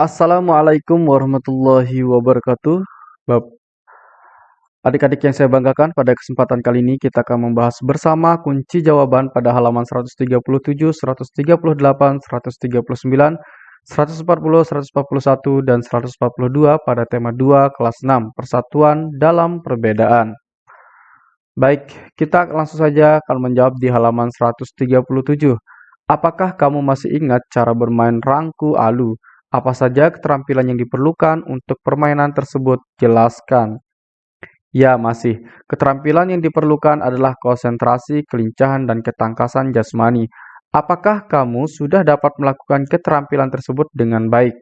Assalamualaikum warahmatullahi wabarakatuh. Bab Adik-adik yang saya banggakan, pada kesempatan kali ini kita akan membahas bersama kunci jawaban pada halaman 137, 138, 139, 140, 141, dan 142 pada tema 2 kelas 6, Persatuan dalam Perbedaan. Baik, kita langsung saja akan menjawab di halaman 137. Apakah kamu masih ingat cara bermain rangku alu? Apa saja keterampilan yang diperlukan untuk permainan tersebut? Jelaskan. Ya, masih. Keterampilan yang diperlukan adalah konsentrasi, kelincahan, dan ketangkasan jasmani. Apakah kamu sudah dapat melakukan keterampilan tersebut dengan baik?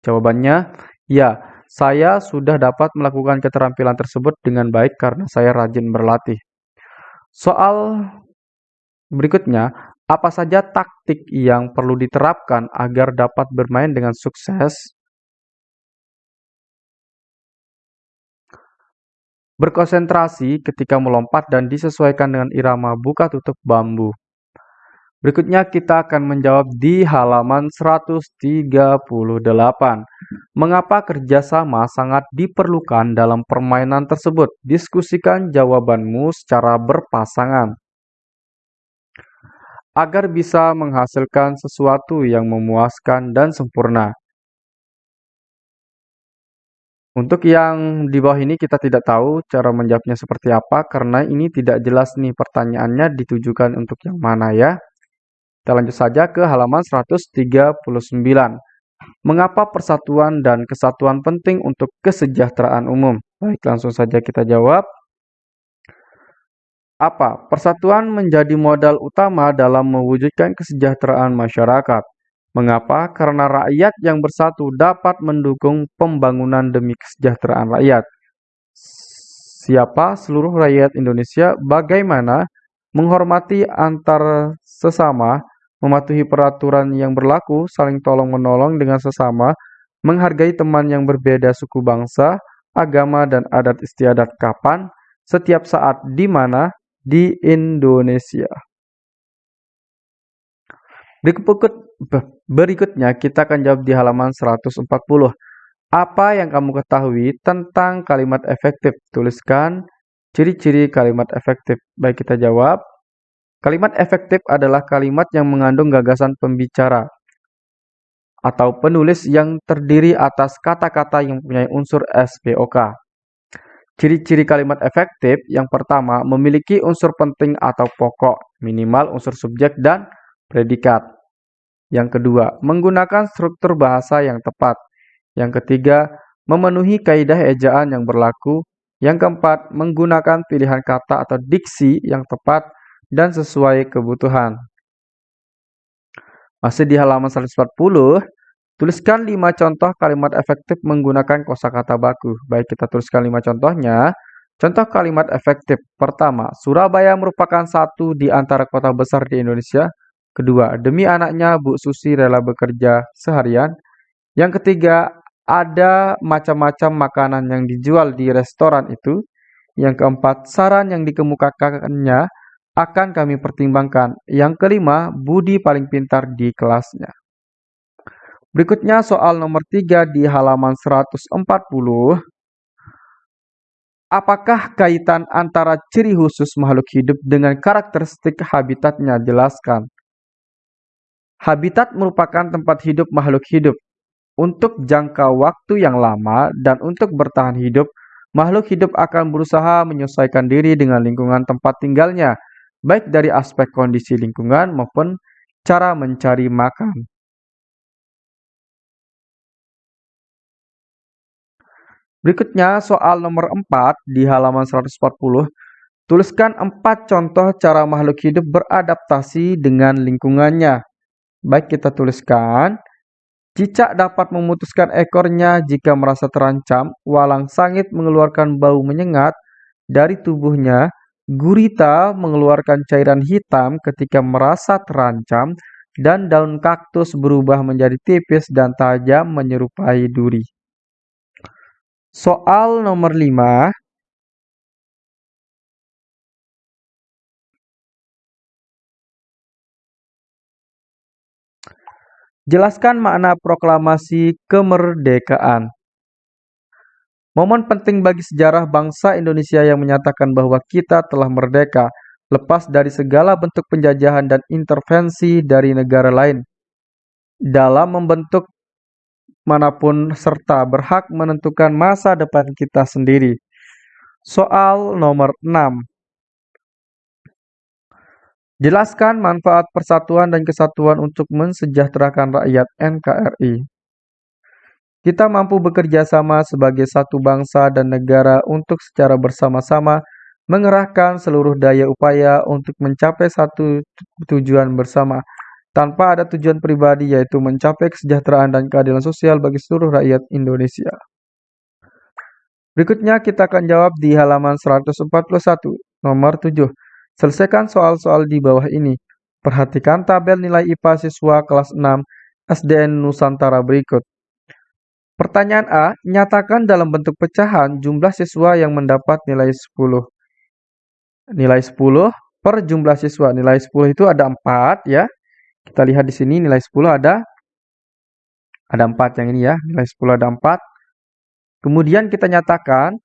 Jawabannya, ya. Saya sudah dapat melakukan keterampilan tersebut dengan baik karena saya rajin berlatih. Soal berikutnya, apa saja taktik yang perlu diterapkan agar dapat bermain dengan sukses? Berkonsentrasi ketika melompat dan disesuaikan dengan irama buka tutup bambu. Berikutnya kita akan menjawab di halaman 138. Mengapa kerjasama sangat diperlukan dalam permainan tersebut? Diskusikan jawabanmu secara berpasangan agar bisa menghasilkan sesuatu yang memuaskan dan sempurna. Untuk yang di bawah ini kita tidak tahu cara menjawabnya seperti apa karena ini tidak jelas nih pertanyaannya ditujukan untuk yang mana ya. Kita lanjut saja ke halaman 139. Mengapa persatuan dan kesatuan penting untuk kesejahteraan umum? Baik, langsung saja kita jawab. Apa? Persatuan menjadi modal utama dalam mewujudkan kesejahteraan masyarakat. Mengapa? Karena rakyat yang bersatu dapat mendukung pembangunan demi kesejahteraan rakyat. Siapa seluruh rakyat Indonesia bagaimana menghormati antar sesama, mematuhi peraturan yang berlaku, saling tolong-menolong dengan sesama, menghargai teman yang berbeda suku bangsa, agama dan adat istiadat kapan, setiap saat di mana, di Indonesia. Berikutnya kita akan jawab di halaman 140. Apa yang kamu ketahui tentang kalimat efektif? Tuliskan ciri-ciri kalimat efektif. Baik kita jawab. Kalimat efektif adalah kalimat yang mengandung gagasan pembicara atau penulis yang terdiri atas kata-kata yang mempunyai unsur SPOK. Ciri-ciri kalimat efektif yang pertama memiliki unsur penting atau pokok, minimal unsur subjek dan predikat. Yang kedua, menggunakan struktur bahasa yang tepat. Yang ketiga, memenuhi kaidah ejaan yang berlaku. Yang keempat, menggunakan pilihan kata atau diksi yang tepat dan sesuai kebutuhan. Masih di halaman 140, Tuliskan lima contoh kalimat efektif menggunakan kosakata baku. Baik, kita tuliskan lima contohnya. Contoh kalimat efektif. Pertama, Surabaya merupakan satu di antara kota besar di Indonesia. Kedua, demi anaknya Bu Susi rela bekerja seharian. Yang ketiga, ada macam-macam makanan yang dijual di restoran itu. Yang keempat, saran yang dikemukakannya akan kami pertimbangkan. Yang kelima, Budi paling pintar di kelasnya. Berikutnya soal nomor 3 di halaman 140. Apakah kaitan antara ciri khusus makhluk hidup dengan karakteristik habitatnya? Jelaskan. Habitat merupakan tempat hidup makhluk hidup. Untuk jangka waktu yang lama dan untuk bertahan hidup, makhluk hidup akan berusaha menyesuaikan diri dengan lingkungan tempat tinggalnya, baik dari aspek kondisi lingkungan maupun cara mencari makan. Berikutnya soal nomor 4 di halaman 140. Tuliskan 4 contoh cara makhluk hidup beradaptasi dengan lingkungannya. Baik kita tuliskan. Cicak dapat memutuskan ekornya jika merasa terancam. Walang sangit mengeluarkan bau menyengat dari tubuhnya. Gurita mengeluarkan cairan hitam ketika merasa terancam. Dan daun kaktus berubah menjadi tipis dan tajam menyerupai duri. Soal nomor 5. Jelaskan makna proklamasi kemerdekaan. Momen penting bagi sejarah bangsa Indonesia yang menyatakan bahwa kita telah merdeka, lepas dari segala bentuk penjajahan dan intervensi dari negara lain. Dalam membentuk mana pun serta berhak menentukan masa depan kita sendiri. Soal nomor 6. Jelaskan manfaat persatuan dan kesatuan untuk mensejahterakan rakyat NKRI. Kita mampu bekerja sama sebagai satu bangsa dan negara untuk secara bersama-sama mengerahkan seluruh daya upaya untuk mencapai satu tujuan bersama, tanpa ada tujuan pribadi yaitu mencapai kesejahteraan dan keadilan sosial bagi seluruh rakyat Indonesia. Berikutnya kita akan jawab di halaman 141, nomor 7. Selesaikan soal-soal di bawah ini. Perhatikan tabel nilai IPA siswa kelas 6 SDN Nusantara berikut. Pertanyaan A, nyatakan dalam bentuk pecahan jumlah siswa yang mendapat nilai 10. Nilai 10 per jumlah siswa. Nilai 10 itu ada 4 ya. Kita lihat di sini nilai 10 ada ada 4 yang ini ya. Nilai 10 ada 4. Kemudian kita nyatakan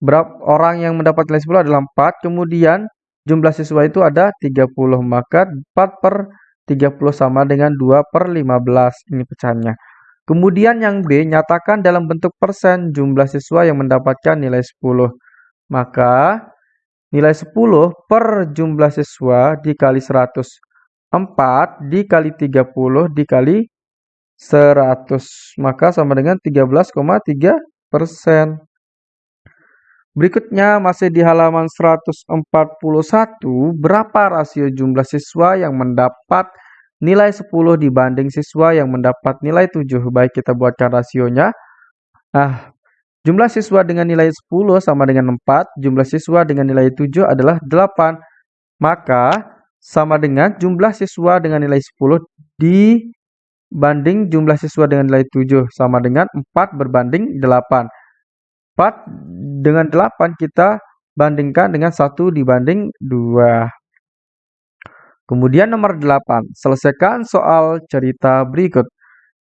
berapa orang yang mendapat nilai 10 adalah 4. Kemudian jumlah siswa itu ada 30, maka 4 per 30 sama dengan 2 per 15, ini pecahannya. Kemudian yang B, nyatakan dalam bentuk persen jumlah siswa yang mendapatkan nilai 10. Maka nilai 10 per jumlah siswa dikali 100. 4 dikali 30 dikali 100. Maka sama dengan 13,3 persen. Berikutnya masih di halaman 141, berapa rasio jumlah siswa yang mendapat nilai 10 dibanding siswa yang mendapat nilai 7? Baik, kita buatkan rasionya. Nah, jumlah siswa dengan nilai 10 sama dengan 4, jumlah siswa dengan nilai 7 adalah 8. Maka, sama dengan jumlah siswa dengan nilai 10 dibanding jumlah siswa dengan nilai 7, sama dengan 4 berbanding 8. 4 dengan 8 kita bandingkan dengan 1 dibanding 2. Kemudian nomor 8, selesaikan soal cerita berikut.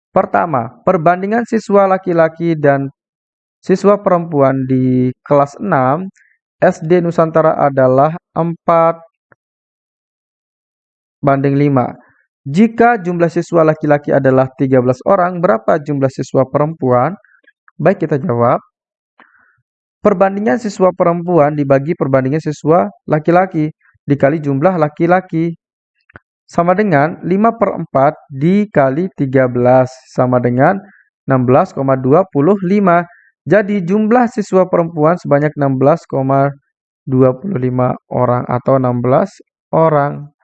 Pertama, perbandingan siswa laki-laki dan siswa perempuan di kelas 6 SD Nusantara adalah 4 banding 5. Jika jumlah siswa laki-laki adalah 13 orang, berapa jumlah siswa perempuan? Baik, kita jawab. Perbandingan siswa perempuan dibagi perbandingan siswa laki-laki dikali jumlah laki-laki. Sama dengan 5 per 4 dikali 13 sama dengan 16,25. Jadi jumlah siswa perempuan sebanyak 16,25 orang atau 16 orang.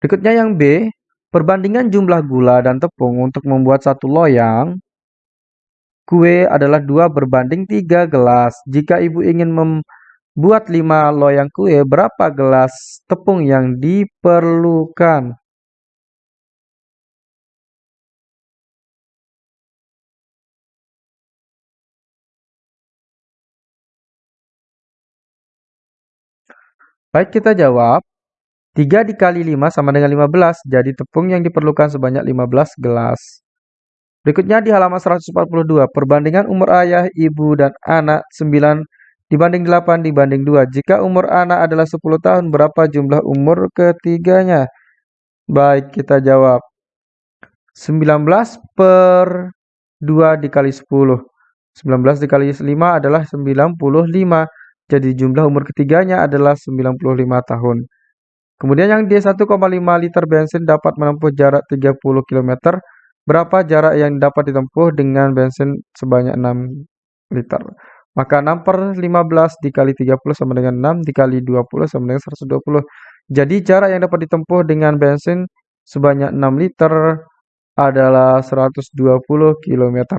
Berikutnya yang B, perbandingan jumlah gula dan tepung untuk membuat satu loyang Kue adalah dua berbanding tiga gelas. Jika ibu ingin membuat lima loyang kue, berapa gelas tepung yang diperlukan? Baik, kita jawab. 3 dikali 5 sama dengan 15, jadi tepung yang diperlukan sebanyak 15 gelas. Berikutnya di halaman 142, perbandingan umur ayah, ibu, dan anak 9 dibanding 8 dibanding 2. Jika umur anak adalah 10 tahun, berapa jumlah umur ketiganya? Baik, kita jawab. 19 per 2 dikali 10. 19 dikali 5 adalah 95. Jadi jumlah umur ketiganya adalah 95 tahun. Kemudian yang D1,5 liter bensin dapat menempuh jarak 30 km Berapa jarak yang dapat ditempuh dengan bensin sebanyak 6 liter? Maka 6 per 15 dikali 30 sama dengan 6 dikali 20 sama dengan 120. Jadi jarak yang dapat ditempuh dengan bensin sebanyak 6 liter adalah 120 km.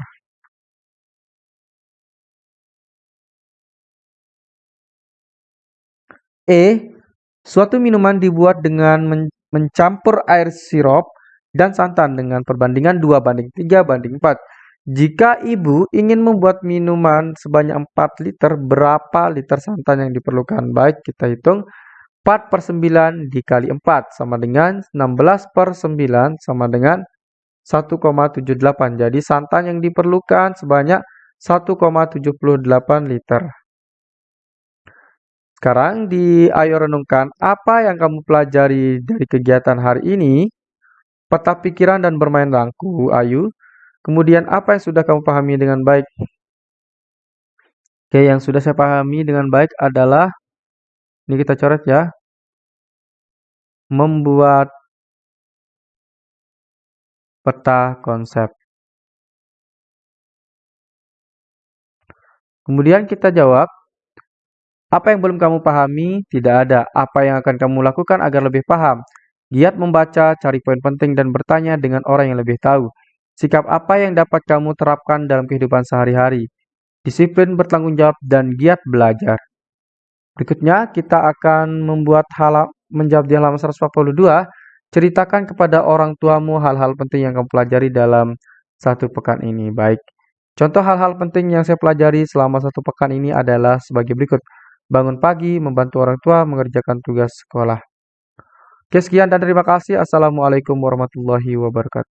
E. Suatu minuman dibuat dengan mencampur air sirup dan santan dengan perbandingan 2 banding 3 banding 4. Jika ibu ingin membuat minuman sebanyak 4 liter, berapa liter santan yang diperlukan? Baik, kita hitung. 4 per 9 dikali 4 sama dengan 16 per 9 sama dengan 1,78. Jadi santan yang diperlukan sebanyak 1,78 liter. Sekarang di Ayo Renungkan, apa yang kamu pelajari dari kegiatan hari ini? Peta pikiran dan bermain rangku, Ayu. Kemudian apa yang sudah kamu pahami dengan baik? Oke, yang sudah saya pahami dengan baik adalah, ini kita coret ya, membuat peta konsep. Kemudian kita jawab, apa yang belum kamu pahami? Tidak ada. Apa yang akan kamu lakukan agar lebih paham? Giat membaca, cari poin penting, dan bertanya dengan orang yang lebih tahu. Sikap apa yang dapat kamu terapkan dalam kehidupan sehari-hari? Disiplin bertanggung jawab dan giat belajar. Berikutnya, kita akan membuat hal menjawab di halaman 142. Ceritakan kepada orang tuamu hal-hal penting yang kamu pelajari dalam satu pekan ini. Baik, contoh hal-hal penting yang saya pelajari selama satu pekan ini adalah sebagai berikut bangun pagi, membantu orang tua mengerjakan tugas sekolah. Oke, sekian dan terima kasih. Assalamualaikum warahmatullahi wabarakatuh.